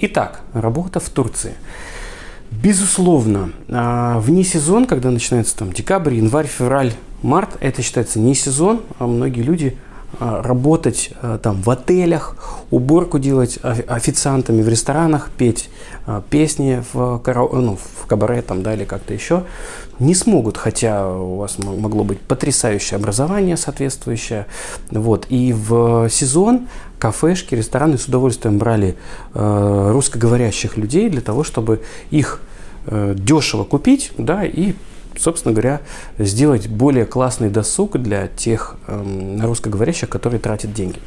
Итак, работа в Турции. Безусловно, а, вне сезон, когда начинается там декабрь, январь, февраль, март, это считается не сезон, а многие люди а, работать а, там в отелях, уборку делать официантами в ресторанах, петь песни в, карао... ну, в кабаре там, да, или как-то еще, не смогут, хотя у вас могло быть потрясающее образование соответствующее. Вот. И в сезон кафешки, рестораны с удовольствием брали э, русскоговорящих людей для того, чтобы их э, дешево купить да, и собственно говоря, сделать более классный досуг для тех э, русскоговорящих, которые тратят деньги.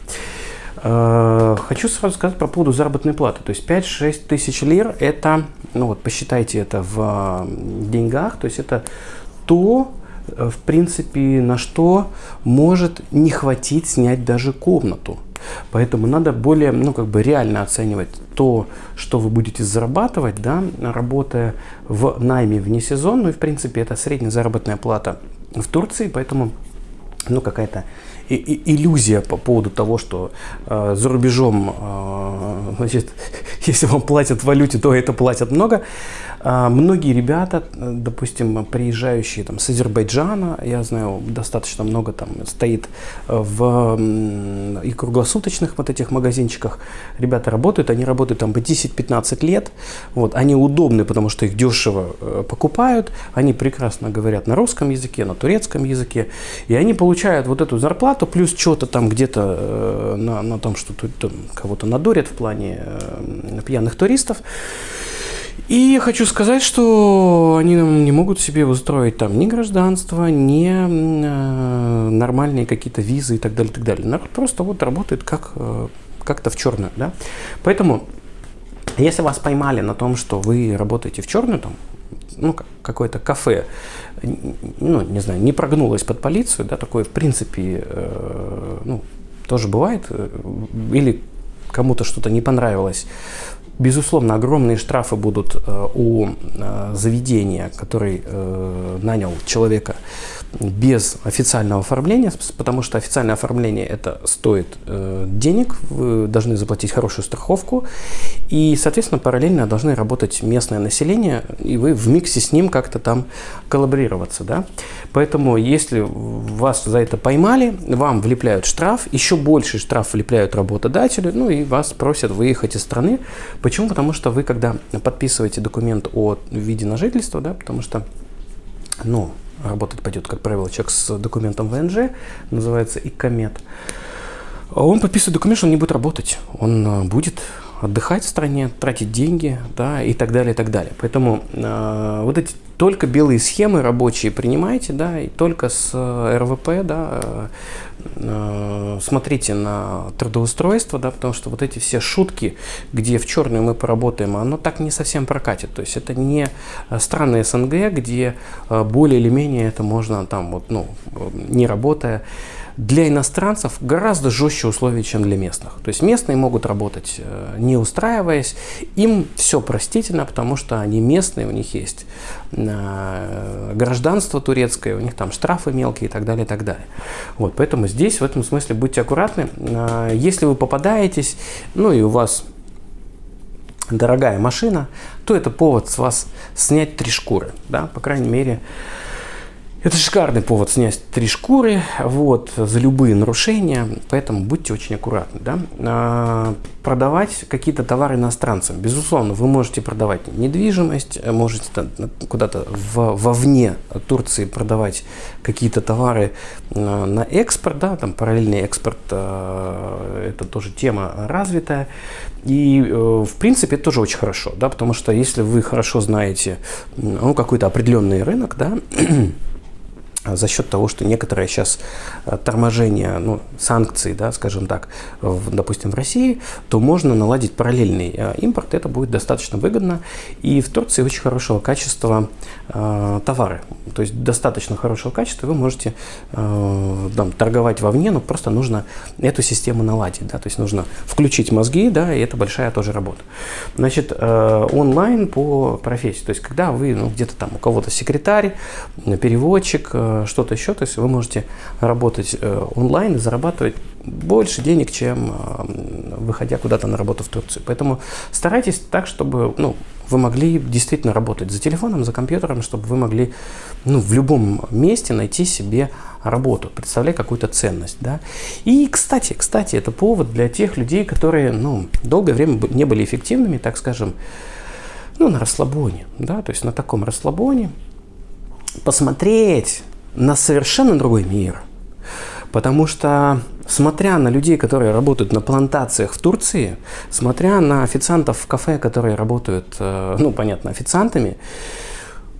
Э, хочу сразу сказать по поводу заработной платы. То есть 5-6 тысяч лир – это, ну вот посчитайте это в деньгах, то есть это то, э, в принципе, на что может не хватить снять даже комнату. Поэтому надо более, ну, как бы реально оценивать то, что вы будете зарабатывать, да, работая в найме вне сезон. Ну и, в принципе, это средняя заработная плата в Турции, поэтому, ну, какая-то иллюзия по поводу того, что э, за рубежом, э, значит, если вам платят в валюте, то это платят много. А, многие ребята, допустим, приезжающие там, с Азербайджана, я знаю, достаточно много там стоит в и круглосуточных вот этих магазинчиках, ребята работают, они работают там по 10-15 лет, вот, они удобны, потому что их дешево э, покупают, они прекрасно говорят на русском языке, на турецком языке, и они получают вот эту зарплату, плюс что-то там где-то э, на, на том, что тут кого-то надурят в плане э, пьяных туристов, и хочу сказать, что они не могут себе устроить там ни гражданство, ни э, нормальные какие-то визы и так далее, и так далее. Народ просто вот работает как, э, как-то в черную, да. Поэтому, если вас поймали на том, что вы работаете в черную, там, ну, какое-то кафе, ну, не знаю, не прогнулось под полицию, да, такое, в принципе, э, ну, тоже бывает, э, или кому-то что-то не понравилось Безусловно, огромные штрафы будут э, у э, заведения, который э, нанял человека без официального оформления, потому что официальное оформление это стоит денег, вы должны заплатить хорошую страховку, и, соответственно, параллельно должны работать местное население, и вы в миксе с ним как-то там коллаборироваться. Да? Поэтому, если вас за это поймали, вам влепляют штраф, еще больше штраф влепляют работодателю, ну и вас просят выехать из страны. Почему? Потому что вы, когда подписываете документ о виде на жительство, да, потому что ну, работать пойдет, как правило, человек с документом ВНЖ, называется ИКОМЕТ, он подписывает документ, что он не будет работать. Он э, будет отдыхать в стране, тратить деньги, да, и так далее, и так далее. Поэтому э, вот эти только белые схемы рабочие принимайте, да, и только с э, РВП, да, э, э, смотрите на трудоустройство, да, потому что вот эти все шутки, где в черную мы поработаем, оно так не совсем прокатит. То есть это не страны СНГ, где более или менее это можно там вот, ну, не работая, для иностранцев гораздо жестче условия, чем для местных. То есть местные могут работать не устраиваясь, им все простительно, потому что они местные, у них есть гражданство турецкое, у них там штрафы мелкие и так далее, и так далее. Вот, поэтому здесь в этом смысле будьте аккуратны. Э, если вы попадаетесь, ну и у вас дорогая машина, то это повод с вас снять три шкуры, да, по крайней мере, это шикарный повод снять три шкуры вот, за любые нарушения, поэтому будьте очень аккуратны. Да? А, продавать какие-то товары иностранцам. Безусловно, вы можете продавать недвижимость, можете куда-то вовне Турции продавать какие-то товары а, на экспорт, да, там параллельный экспорт, а, это тоже тема развитая. И, э, в принципе, это тоже очень хорошо, да, потому что если вы хорошо знаете ну, какой-то определенный рынок, да, за счет того, что некоторые сейчас э, торможение, ну, санкций, да, скажем так, в, допустим, в России, то можно наладить параллельный э, импорт, это будет достаточно выгодно. И в Турции очень хорошего качества э, товары, то есть достаточно хорошего качества, вы можете э, там, торговать вовне, но просто нужно эту систему наладить, да, то есть нужно включить мозги, да, и это большая тоже работа. Значит, э, онлайн по профессии, то есть когда вы ну, где-то там у кого-то секретарь, переводчик, э, э, что-то еще. То есть вы можете работать э, онлайн и зарабатывать больше денег, чем э, выходя куда-то на работу в Турцию. Поэтому старайтесь так, чтобы ну, вы могли действительно работать за телефоном, за компьютером, чтобы вы могли ну, в любом месте найти себе работу, представляя какую-то ценность. Да? И, кстати, кстати, это повод для тех людей, которые ну, долгое время не были эффективными, так скажем, ну, на расслабоне, да, то есть на таком расслабоне, посмотреть на совершенно другой мир. Потому что, смотря на людей, которые работают на плантациях в Турции, смотря на официантов в кафе, которые работают, э, ну, понятно, официантами,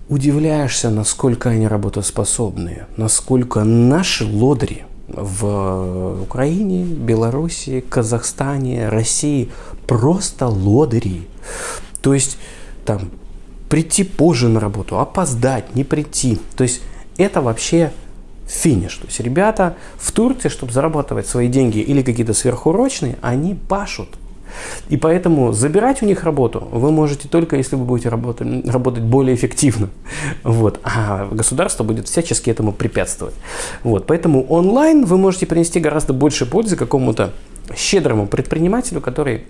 удивляешься, насколько они работоспособные, насколько наши лодри в Украине, Белоруссии, Казахстане, России просто лодыри. То есть там прийти позже на работу, опоздать, не прийти. То есть это вообще финиш. То есть ребята в Турции, чтобы зарабатывать свои деньги или какие-то сверхурочные, они пашут. И поэтому забирать у них работу вы можете только, если вы будете работать, работать более эффективно. Вот. А государство будет всячески этому препятствовать. Вот. Поэтому онлайн вы можете принести гораздо больше пользы какому-то щедрому предпринимателю, который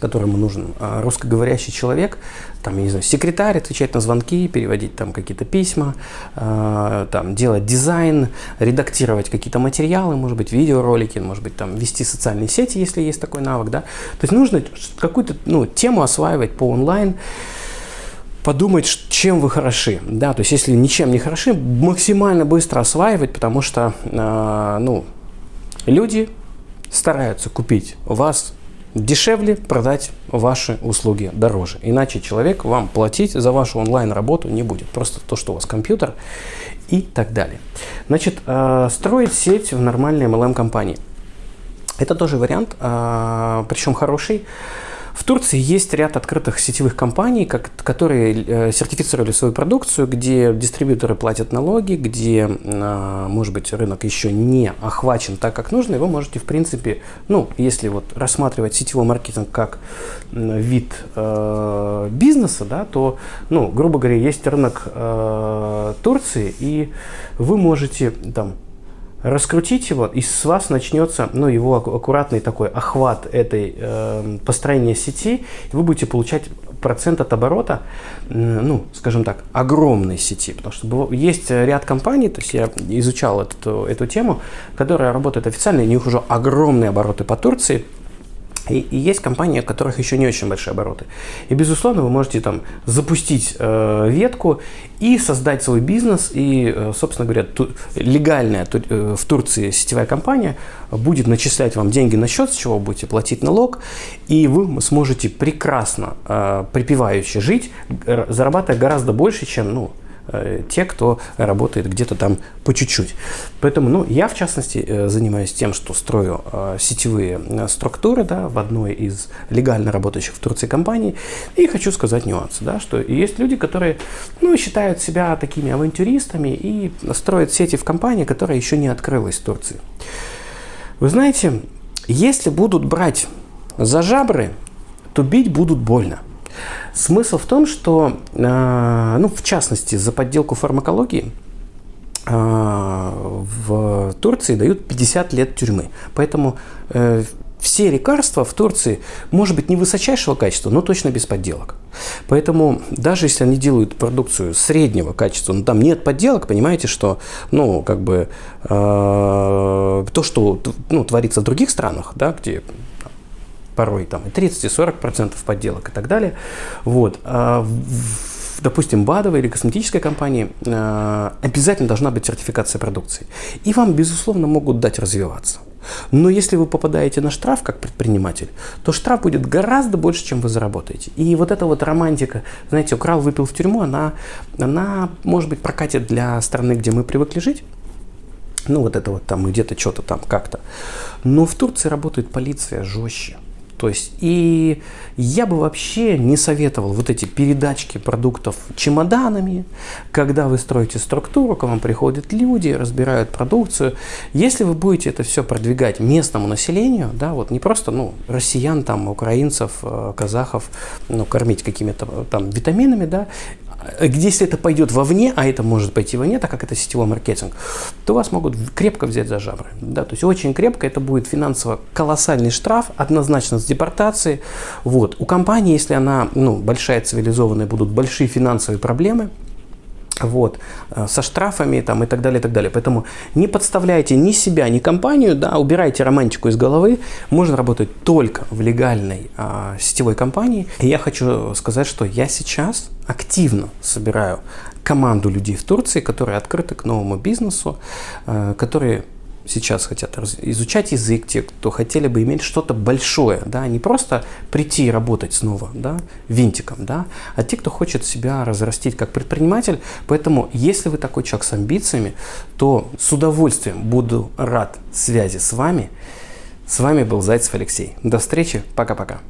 которому нужен а, русскоговорящий человек, там, я не знаю, секретарь, отвечать на звонки, переводить там какие-то письма, э, там, делать дизайн, редактировать какие-то материалы, может быть, видеоролики, может быть, там, вести социальные сети, если есть такой навык, да. То есть нужно какую-то, ну, тему осваивать по онлайн, подумать, чем вы хороши, да, то есть если ничем не хороши, максимально быстро осваивать, потому что, э, ну, люди стараются купить у вас дешевле продать ваши услуги дороже. Иначе человек вам платить за вашу онлайн-работу не будет. Просто то, что у вас компьютер и так далее. Значит, э, строить сеть в нормальной MLM-компании. Это тоже вариант, э, причем хороший. В Турции есть ряд открытых сетевых компаний, как, которые э, сертифицировали свою продукцию, где дистрибьюторы платят налоги, где, э, может быть, рынок еще не охвачен так, как нужно, и вы можете, в принципе, ну, если вот рассматривать сетевой маркетинг как вид э, бизнеса, да, то, ну, грубо говоря, есть рынок э, Турции, и вы можете там раскрутить его, и с вас начнется ну, его аккуратный такой охват этой э, построения сети, и вы будете получать процент от оборота, ну, скажем так, огромной сети. Потому что есть ряд компаний, то есть я изучал эту, эту тему, которые работают официально, у них уже огромные обороты по Турции, и, и есть компании, у которых еще не очень большие обороты. И, безусловно, вы можете там запустить э, ветку и создать свой бизнес. И, э, собственно говоря, ту, легальная ту, э, в Турции сетевая компания будет начислять вам деньги на счет, с чего вы будете платить налог. И вы сможете прекрасно, э, припевающе жить, зарабатывая гораздо больше, чем ну, Э, те, кто работает где-то там по чуть-чуть. Поэтому, ну, я, в частности, э, занимаюсь тем, что строю э, сетевые структуры, да, в одной из легально работающих в Турции компаний, и хочу сказать нюансы, да, что есть люди, которые, ну, считают себя такими авантюристами и строят сети в компании, которая еще не открылась в Турции. Вы знаете, если будут брать за жабры, то бить будут больно. Смысл в том, что, э, ну, в частности, за подделку фармакологии э, в Турции дают 50 лет тюрьмы. Поэтому э, все лекарства в Турции, может быть, не высочайшего качества, но точно без подделок. Поэтому даже если они делают продукцию среднего качества, но там нет подделок, понимаете, что, ну, как бы, э, то, что ну, творится в других странах, да, где порой там и 30, и 40 процентов подделок и так далее. Вот. А в, допустим, БАДовой или косметической компании э, обязательно должна быть сертификация продукции. И вам, безусловно, могут дать развиваться. Но если вы попадаете на штраф как предприниматель, то штраф будет гораздо больше, чем вы заработаете. И вот эта вот романтика, знаете, украл, выпил в тюрьму, она, она может быть, прокатит для страны, где мы привыкли жить. Ну, вот это вот там где-то что-то там как-то. Но в Турции работает полиция жестче. То есть, и я бы вообще не советовал вот эти передачки продуктов чемоданами, когда вы строите структуру, к вам приходят люди, разбирают продукцию. Если вы будете это все продвигать местному населению, да, вот не просто, ну, россиян, там, украинцев, э, казахов, ну, кормить какими-то там витаминами, да, если это пойдет вовне, а это может пойти вовне, так как это сетевой маркетинг, то вас могут крепко взять за жабры. Да? То есть очень крепко это будет финансово колоссальный штраф, однозначно с депортацией. Вот. У компании, если она ну, большая, цивилизованная, будут большие финансовые проблемы – вот, э, со штрафами там, и так далее, и так далее. Поэтому не подставляйте ни себя, ни компанию, да, убирайте романтику из головы. Можно работать только в легальной а, сетевой компании. И я хочу сказать, что я сейчас активно собираю команду людей в Турции, которые открыты к новому бизнесу, а, которые сейчас хотят изучать язык, те, кто хотели бы иметь что-то большое, да, не просто прийти и работать снова, да, винтиком, да, а те, кто хочет себя разрастить как предприниматель. Поэтому, если вы такой человек с амбициями, то с удовольствием буду рад связи с вами. С вами был Зайцев Алексей. До встречи, пока-пока.